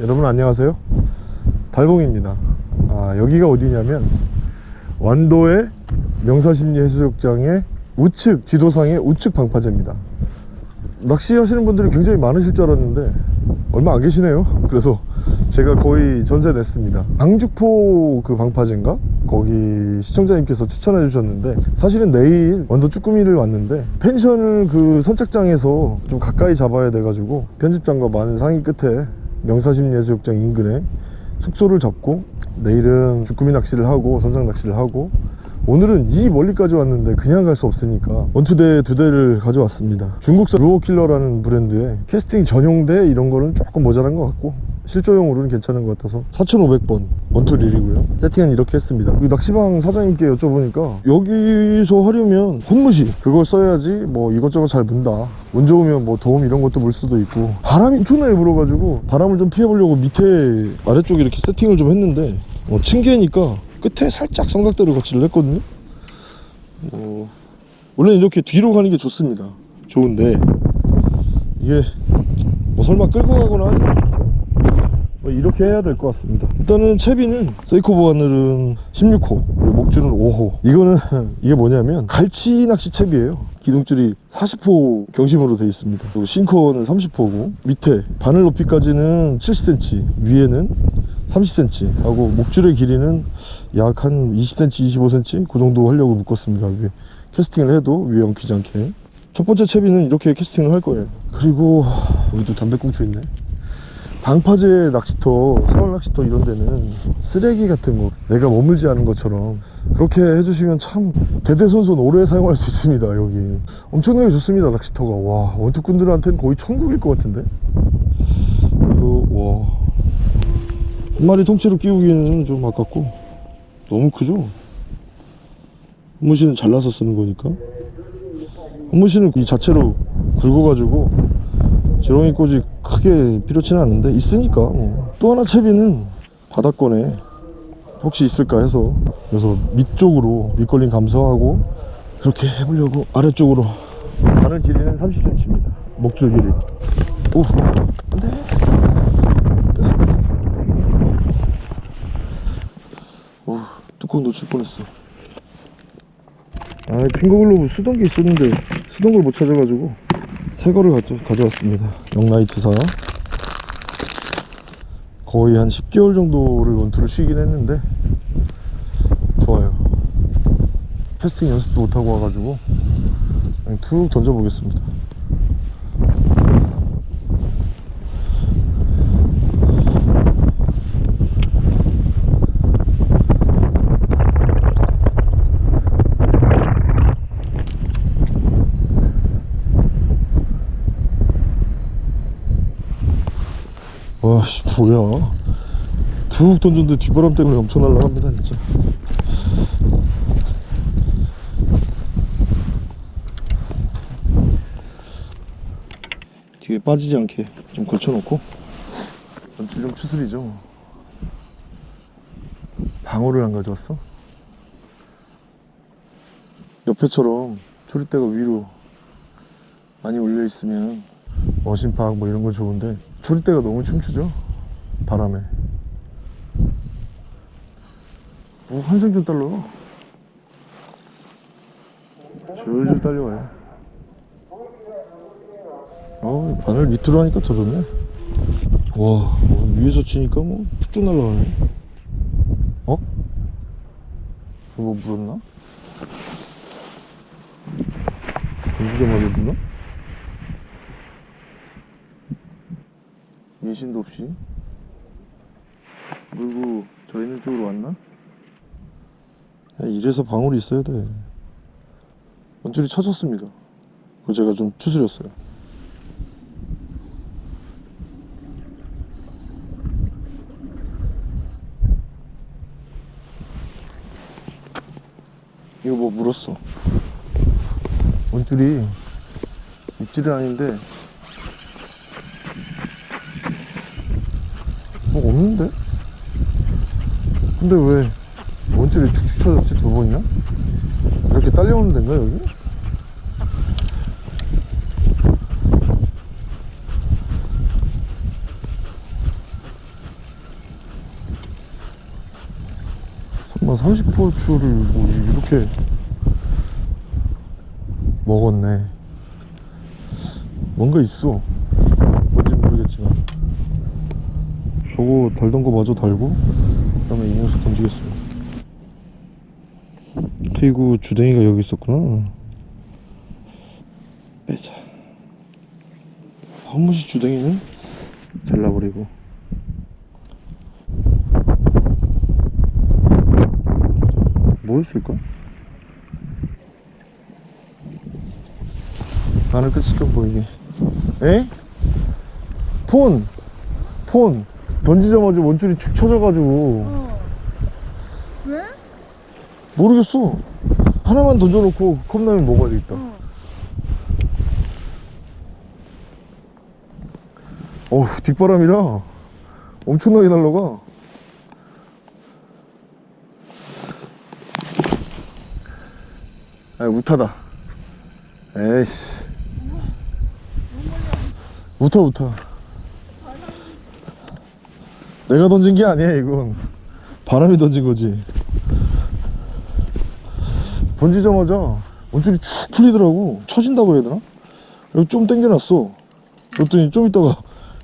여러분 안녕하세요. 달봉입니다. 아, 여기가 어디냐면 완도의 명사심리 해수욕장의 우측 지도상의 우측 방파제입니다. 낚시하시는 분들이 굉장히 많으실 줄 알았는데 얼마 안 계시네요. 그래서 제가 거의 전세 냈습니다. 강주포 그 방파제인가? 거기 시청자님께서 추천해 주셨는데 사실은 내일 원도 쭈꾸미를 왔는데 펜션을 그 선착장에서 좀 가까이 잡아야 돼 가지고 편집장과 많은 상의 끝에 명사심리해수욕장 인근에 숙소를 잡고 내일은 주꾸미 낚시를 하고 선상 낚시를 하고 오늘은 이 멀리까지 왔는데 그냥 갈 수 없으니까 원투대 두 대를 가져왔습니다. 중국산 루어킬러라는 브랜드의 캐스팅 전용대 이런 거는 조금 모자란 것 같고 실조용으로는 괜찮은 것 같아서 4,500번 원투릴이고요. 세팅은 이렇게 했습니다. 이 낚시방 사장님께 여쭤보니까 여기서 하려면 혼무시 그걸 써야지 뭐 이것저것 잘 문다. 운 좋으면 뭐 도움 이런 것도 물 수도 있고. 바람이 엄청나게 불어가지고 바람을 좀 피해보려고 밑에 아래쪽에 이렇게 세팅을 좀 했는데 어, 층계니까 끝에 살짝 삼각대를 거치를 했거든요. 어, 원래 이렇게 뒤로 가는 게 좋습니다. 좋은데 이게 뭐 설마 끌고 가거나 않겠죠 뭐 이렇게 해야 될 것 같습니다. 일단은 채비는 세이코 보안늘은 16호 그리고 목줄은 5호. 이거는 이게 뭐냐면 갈치 낚시 채비예요. 기둥줄이 40호 경심으로 되어 있습니다. 그리고 싱커는 30호고 밑에 바늘 높이까지는 70cm 위에는 30cm 하고 목줄의 길이는 약 한 20cm 25cm 그 정도 하려고 묶었습니다. 위에 캐스팅을 해도 위에 엉키지 않게. 첫 번째 채비는 이렇게 캐스팅을 할 거예요. 그리고 여기도 담배꽁초 있네 방파제 낚시터, 사월 낚시터 이런 데는 쓰레기 같은 거 내가 머물지 않은 것처럼 그렇게 해주시면 참 대대손손 오래 사용할 수 있습니다 여기. 엄청나게 좋습니다 낚시터가. 와 원투꾼들한테는 거의 천국일 것 같은데? 이거 와. 한 마리 통째로 끼우기에는 좀 아깝고 너무 크죠? 헌무시는 잘라서 쓰는 거니까. 헌무시는 이 자체로 굵어가지고 지렁이 꽂이 크게 필요치는 않은데 있으니까 뭐. 또 하나 채비는 바닥권에 혹시 있을까 해서. 그래서 밑쪽으로 밑걸림 감소하고 그렇게 해보려고 아래쪽으로. 바늘 길이는 30cm입니다 목줄 길이. 오 안돼. 오 뚜껑 놓칠 뻔했어. 아 핑거글로브 쓰던 게 있었는데 쓰던 걸못 찾아가지고 새 거를 가져, 가져 왔습니다. 영라이트사 거의 한 10개월 정도를 원투를 쉬긴 했는데 좋아요. 캐스팅 연습도 못하고 와가지고 그냥 툭 던져보겠습니다 와씨 뭐야. 툭 던졌는데 뒷바람 때문에 엄청 날아갑니다 진짜. 뒤에 빠지지 않게 좀 걸쳐놓고 전질 좀 추스리죠. 방어를 안 가져왔어? 옆에처럼 초리대가 위로 많이 올려 있으면 머신팍 뭐 이런 건 좋은데 초리대가 너무 춤추죠 바람에 뭐 한생 좀 달러 줄줄 딸려와요 어 바늘 밑으로 하니까 더 좋네 와 위에서 치니까 뭐 쭉쭉 날라가네 어? 뭐 물었나? 공기가 맞았나? 인신도 없이. 물고 저 있는 쪽으로 왔나? 야, 이래서 방울이 있어야 돼. 원줄이 쳐졌습니다. 그거 제가 좀 추스렸어요. 이거 뭐 물었어? 원줄이 입질은 아닌데 없는데? 근데 왜 원줄이 축축 쳐졌지 두 번이나? 이렇게 딸려오는 데인가 여기? 30포추를 뭐 이렇게 먹었네 뭔가 있어 저거 달던 거 마저 달고, 그 다음에 이 녀석 던지겠습니다. 그리고 주댕이가 여기 있었구나. 빼자. 한 번씩 주댕이는 잘라버리고. 뭐였을까? 바늘 끝이 좀 보이게. 에? 폰! 폰! 던지자마자 원줄이 축 쳐져가지고. 어. 왜? 모르겠어. 하나만 던져놓고 컵라면 먹어야 되겠다. 어. 어우, 뒷바람이라 엄청나게 날라가. 아, 우타다. 에이씨. 우타, 우타. 내가 던진 게 아니야, 이건. 바람이 던진 거지. 던지자마자 원줄이 축 풀리더라고. 쳐진다고 해야 되나? 그리고 좀 당겨놨어. 그랬더니 좀 있다가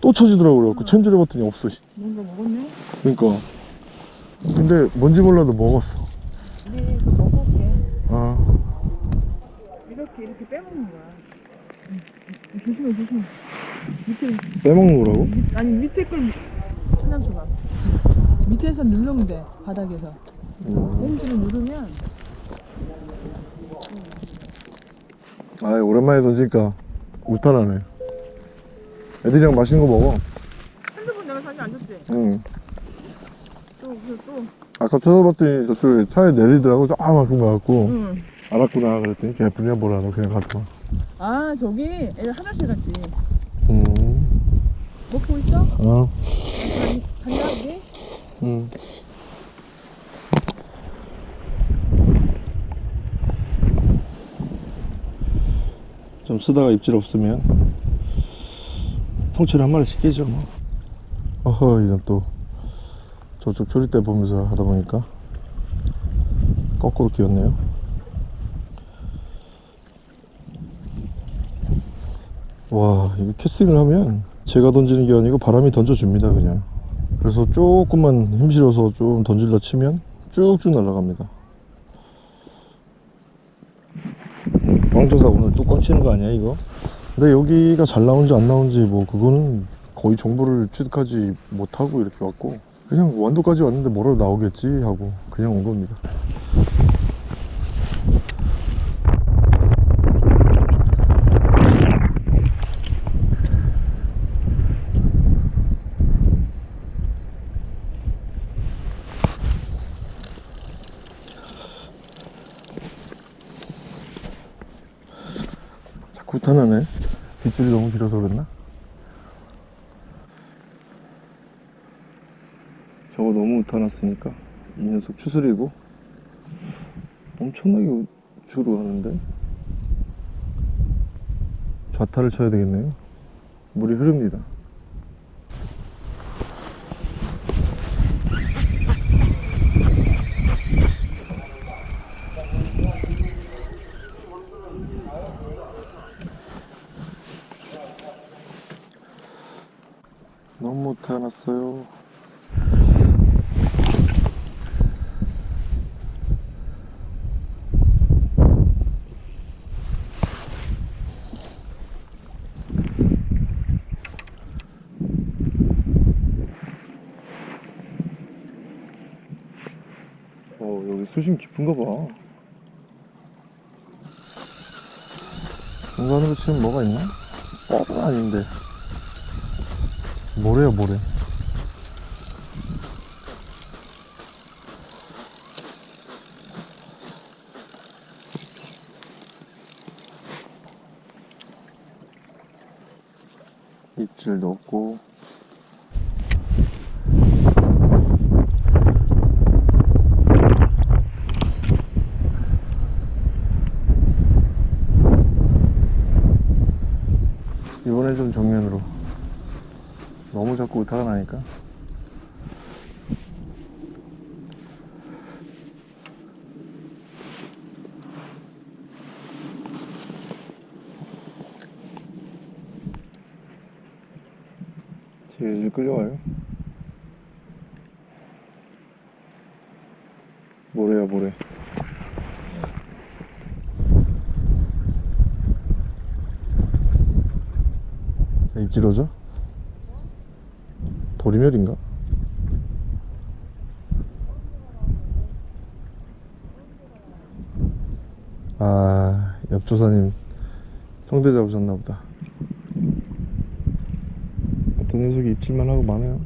또 쳐지더라고. 그래갖고 챔질해 봤더니 없어. 씨. 뭔가 먹었네? 그러니까. 근데 뭔지 몰라도 먹었어. 우리 그 먹어볼게. 아, 이렇게 이렇게 빼먹는 거야. 조심해 조심해. 밑에 빼먹는 거라고? 밑, 아니 밑에 걸 하나 줘봐. 밑에서 누르면 돼 바닥에서. 음. 꽁지를 누르면 아, 오랜만에 던지니까 우탄하네. 애들이랑 맛있는 거 먹어. 핸드폰 내가 사진 안 줬지? 응. 또 그래서 또. 아까 찾아봤더니 저쪽에 차에 내리더라고. 조그만큼 가갖고. 응. 알았구나. 그랬더니 개뿔이야 뭐라. 너 그냥 가져와. 아 저기 애들 화장실 갔지. 음. 먹고 있어? 어. 간- 간다 우리? 응. 좀 쓰다가 입질 없으면 통째로 한 마리씩 끼죠 뭐. 어허 이건 또 저쪽 조리대 보면서 하다 보니까 거꾸로 끼었네요. 와 이거 캐스팅을 하면 제가 던지는 게 아니고 바람이 던져줍니다 그냥. 그래서 조금만 힘 실어서 좀 던질러 치면 쭉쭉 날아갑니다. 왕조사 오늘 또 꽝 치는 거 아니야 이거? 근데 여기가 잘 나온지 안 나온지 뭐 그거는 거의 정보를 취득하지 못하고 이렇게 왔고 그냥 완도까지 왔는데 뭐라도 나오겠지 하고 그냥 온 겁니다 탄하네. 뒷줄이 너무 길어서 그랬나? 저거 너무 우타났으니까. 이 녀석 추스리고. 엄청나게 우주로 하는데? 좌타를 쳐야 되겠네요. 물이 흐릅니다 너무 우타났어요. 어 여기 수심 깊은가 봐. 중간으로 치면 뭐가 있나? 뻔은 아닌데 모래야 모래? 입질 넣고. 이번엔 좀 정면으로 너무 자꾸 오타가 나니까. 질질 끌려와요? 모래야 모래? 입질어져? 보리멸인가? 아, 옆 조사님 성대 잡으셨나 보다. 어떤 녀석이 입질만 하고 많아요.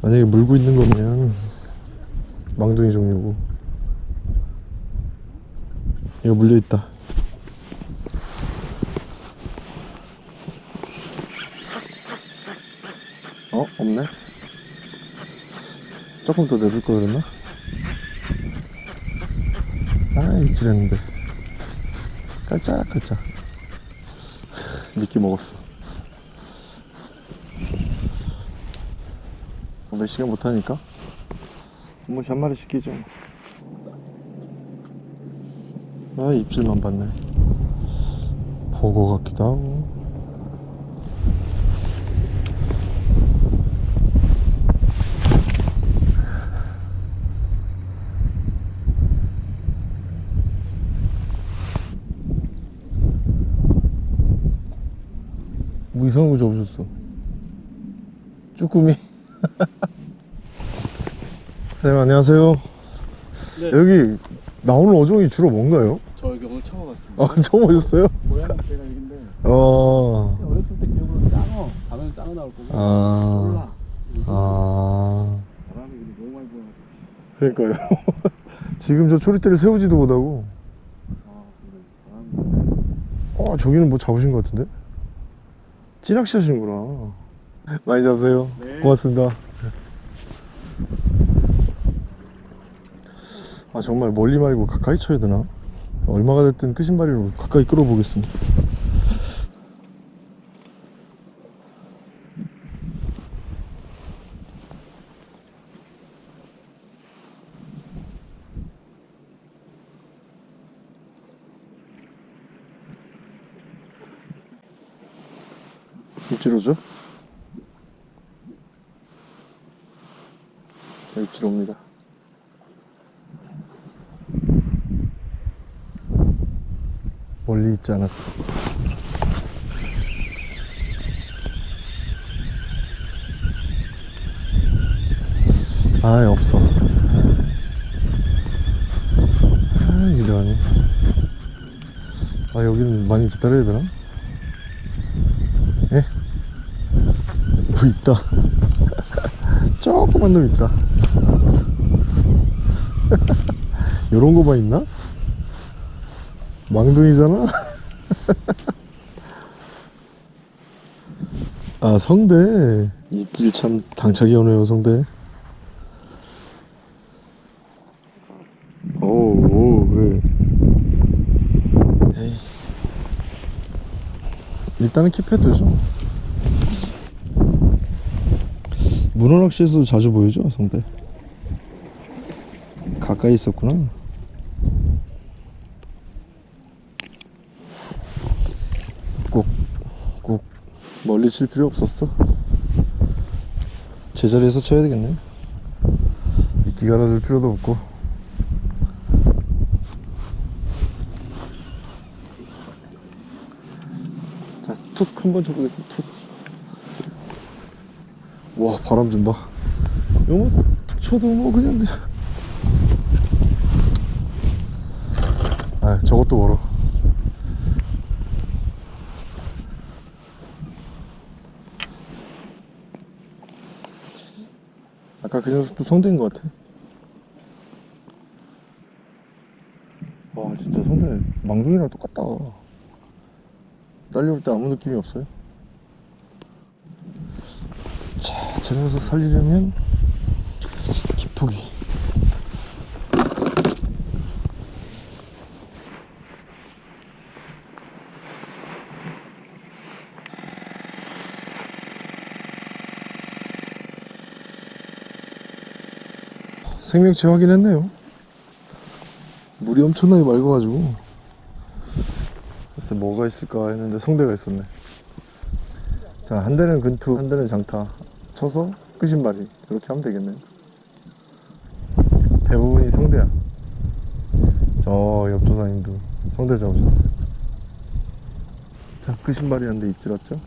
만약에 물고 있는 거면 망둥이 종류고. 이거 물려 있다. 어? 없네? 조금 더 내줄 걸 그랬나? 아, 입질했는데. 깔짝깔짝. 미끼 먹었어. 몇 시간 못하니까? 한 번씩 한 마리 시키죠. 아, 입질만 봤네. 보고 같기도 하고. 뭐 이상한 거 잡으셨어? 쭈꾸미? 사장님 안녕하세요. 네. 여기 나오는 어종이 주로 뭔가요? 저 여기 오늘 처음 왔습니다. 아 처음 오셨어요? 고향은 제가 여기인데 어. 어렸을 때 기억으로 짱어 가면 짱어 나올 거고 아. 몰라. 아. 바람이 너무 많이 불어가지고 그러니까요. 지금 저 초리대를 세우지도 못하고. 아어 저기는 뭐 잡으신 것 같은데? 찌낚시 하시는구나. 많이 잡으세요. 네. 고맙습니다. 아 정말 멀리 말고 가까이 쳐야 되나? 얼마가 됐든 끄신바리로 가까이 끌어보겠습니다. 입질 옵니다. 멀리 있지 않았어. 아, 없어. 아, 이러네. 아, 여기는 많이 기다려야 되나? 뭐 있다. 조그만 놈 있다. 요런 거만 있나? 망둥이잖아? 아, 성대. 입질 참 당차게 오네요, 성대. 일단은 킵해두죠. 문어 낚시에서도 자주 보이죠, 성대. 가까이 있었구나. 꼭, 꼭 멀리 칠 필요 없었어. 제자리에서 쳐야 되겠네. 미끼 갈아줄 필요도 없고. 자, 툭 한번 쳐보겠습니다. 툭. 와, 바람 좀 봐. 이거 뭐, 툭 쳐도 뭐, 그냥, 그냥. 아, 저것도 멀어. 아까 그 녀석도 성대인 것 같아. 와, 진짜 성대 망둥이랑 똑같다. 딸려올 때 아무 느낌이 없어요. 자, 저 녀석 살리려면 기폭이. 생명체 확인했네요. 물이 엄청나게 맑아가지고. 글쎄 뭐가 있을까 했는데 성대가 있었네. 자, 한 대는 근투, 한 대는 장타 쳐서 끝신발이 그렇게 하면 되겠네요. 대부분이 성대야. 저 옆조사님도 성대 잡으셨어요. 자, 한대 입질었죠?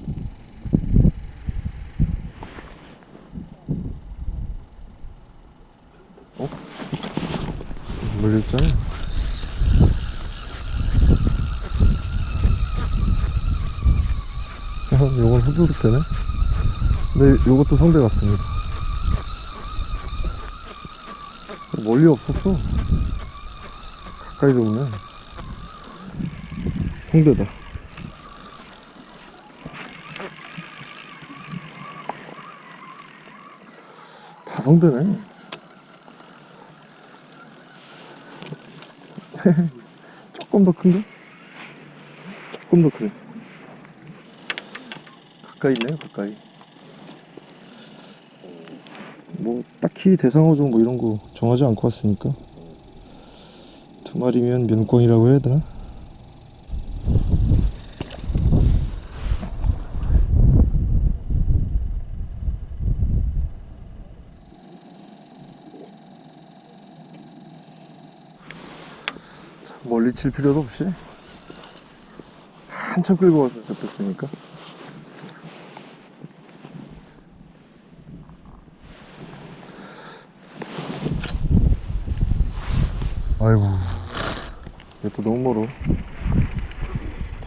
어? 물렸잖아. 요건 후두둑 되네. 근데 요것도 성대 같습니다. 멀리 없었어. 가까이서 보면 성대다. 다 성대네. 조금 더 큰가? 조금 더 크네. 가까이 있네요, 가까이. 뭐, 딱히 대상어 종 뭐 이런 거 정하지 않고 왔으니까. 두 마리면 면광이라고 해야 되나? 멀리 칠 필요도 없이 한참 끌고 와서 잡혔으니까 아이고. 이것도 너무 멀어.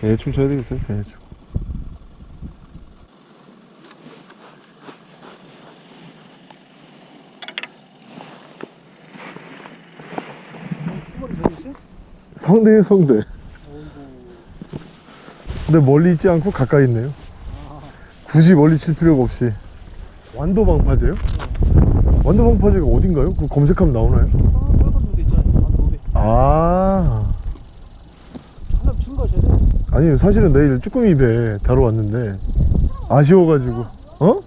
대충 쳐야 되겠어요? 대충. 성대에 성대. 근데 멀리 있지 않고 가까이 있네요. 굳이 멀리 칠 필요가 없이. 완도 방파제요? 완도 방파제가 어딘가요? 그거 검색하면 나오나요? 아, 친 거셔야 돼. 아니 사실은 내일 쭈꾸미 배 다뤄 왔는데 아쉬워가지고 어?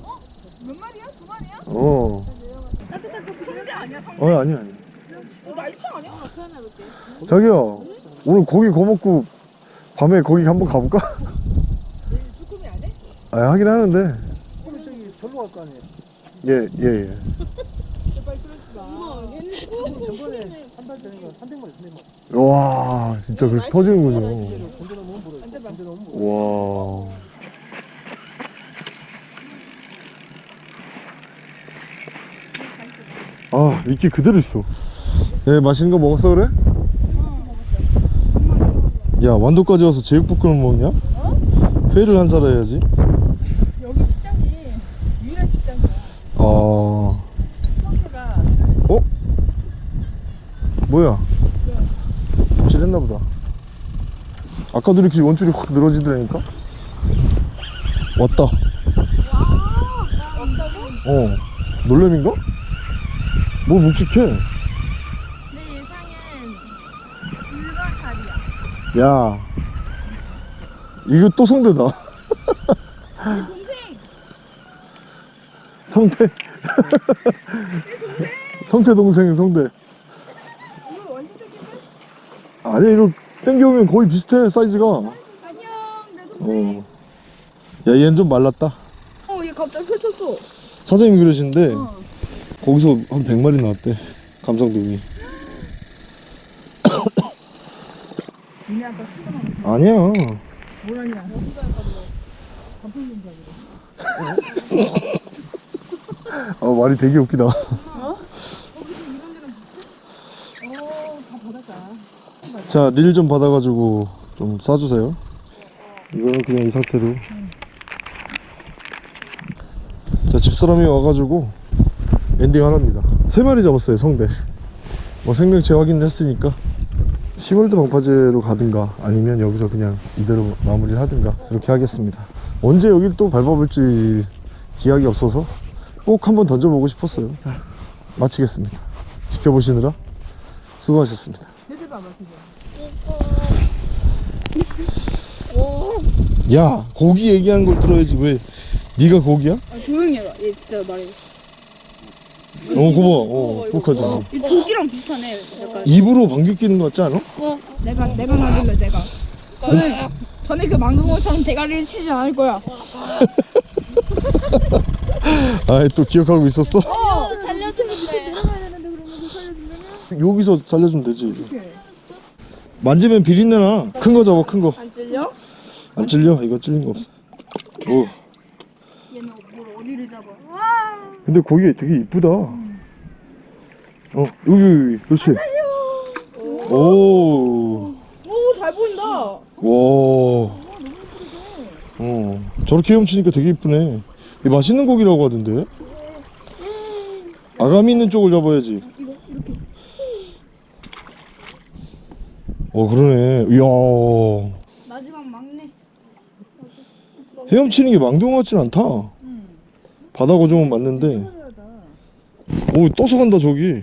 몇 마리야? 두 마리야? 어. 어 아니 아니 어, 날치 아니야? 자기야 오늘 고기 구워 먹고 밤에 거기 한번 가볼까? 내일 쭈꾸미 안 해? 아 하긴 하는데 그럼 저기 절로 갈 거 아니에요. 예예 예, 예. 제발 그러지 마. 그럼 전번에 한 달 전에 한 백마리, 한 백마리. 와 진짜 그렇게 터지는군요. 와 아, 미끼 그대로 있어. 예, 맛있는 거 먹었어, 그래? 야, 완도까지 와서 제육볶음을 먹냐? 회를 한 살 해야지. 여기 식당이 유일한 식당이야. 어, 성대가 어? 뭐야? 찔했나 보다. 아까도 이렇게 원줄이 확 늘어지더라니까? 왔다. 어, 놀래미인가? 뭐 묵직해. 내 예상은 불가사리야. 야, 이거 또 성대다. 동생. 성대. 성태 동생 성대. 아니 이거 땡겨오면 거의 비슷해 사이즈가. 어. 안녕 내 동생. 야 얘는 좀 말랐다. 어, 얘 갑자기 펼쳤어. 사장님이 그러시는데 어. 거기서 한 100마리 나왔대. 감성돔이. 니네 아까 수정한 거 아니야. 뭐라냐? 자기로. 아 말이 되게 웃기다. 어? 여기도 이런 데랑 비슷해? 어, 다 바닷가. 자 릴 좀 받아가지고 좀 싸주세요. 이거는 그냥 이 상태로. 자 집사람이 와가지고 엔딩 하나입니다. 세 마리 잡았어요 성대. 뭐 생명 재확인을 했으니까 10월드 방파제로 가든가 아니면 여기서 그냥 이대로 마무리를 하든가 그렇게 하겠습니다. 언제 여길 또 밟아볼지 기약이 없어서 꼭 한번 던져보고 싶었어요. 자 마치겠습니다. 지켜보시느라 수고하셨습니다. 세대 봐봐, 세대. 야 고기 얘기하는 걸 들어야지 왜 네가 고기야? 아, 조용히 해봐. 얘 진짜 말해. 어 고마워 어 행복하잖아 이 조기랑 비슷하네. 약간. 입으로 방귀 뀌는 거 같지 않아? 어. 내가, 내가 가길래 내가. 저는 저는 그 망둥어처럼 대가리를 치지 않을 거야. 아, 또 기억하고 있었어? 어 살려주는데. 여기서 살려주면 되지. 만지면 비린내 나. 큰 거 잡아, 큰 거. 안 찔려? 안 찔려? 이거 찔린 거 없어. 오. 얘는 뭘 어디를 잡아? 근데 고기 되게 이쁘다. 어, 여기, 여기, 그렇지. 오. 오잘 보인다. 와. 어. 저렇게 헤엄치니까 되게 이쁘네. 이 맛있는 고기라고 하던데. 아가미 있는 쪽을 잡아야지. 어, 그러네. 이야. 헤엄치는 게 망동 같진 않다. 바다 고정은 맞는데. 오, 떠서 간다, 저기.